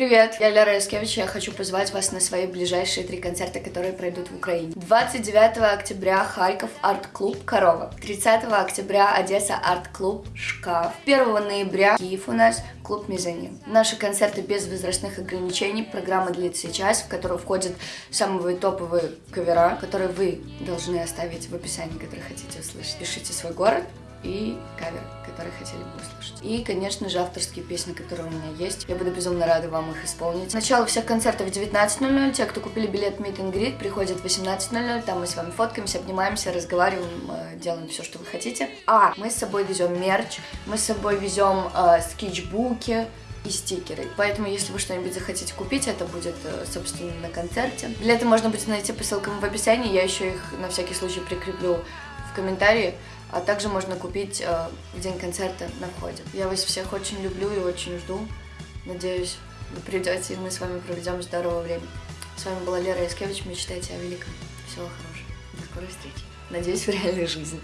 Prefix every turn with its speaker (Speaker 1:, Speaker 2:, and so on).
Speaker 1: Привет, я Лера Яскевич, я хочу позвать вас на свои ближайшие три концерта, которые пройдут в Украине. 29 октября Харьков арт-клуб «Корова», 30 октября Одесса арт-клуб «Шкаф», 1 ноября Киев у нас клуб «Мезонин». Наши концерты без возрастных ограничений, программа длится час, в которую входят самые топовые кавера, которые вы должны оставить в описании, которые хотите услышать. Пишите свой город, и кавер, который хотели бы услышать. И, конечно же, авторские песни, которые у меня есть. Я буду безумно рада вам их исполнить. Начало всех концертов в 19.00. Те, кто купили билет Meet and Greet, приходят в 18.00. Там мы с вами фоткаемся, обнимаемся, разговариваем, э, делаем все, что вы хотите. А, мы с собой везем мерч, мы с собой везем э, скетчбуки, и стикеры. Поэтому, если вы что-нибудь захотите купить, это будет, э, собственно, на концерте. Билеты можно будет найти по ссылкам в описании. Я еще их на всякий случай прикреплю в комментарии а также можно купить э, в день концерта на входе. Я вас всех очень люблю и очень жду. Надеюсь, вы придете, и мы с вами проведем здоровое время. С вами была Лера Яскевич. Мечтайте о великом. Всего хорошего. До скорой встречи. Надеюсь, в реальной жизни.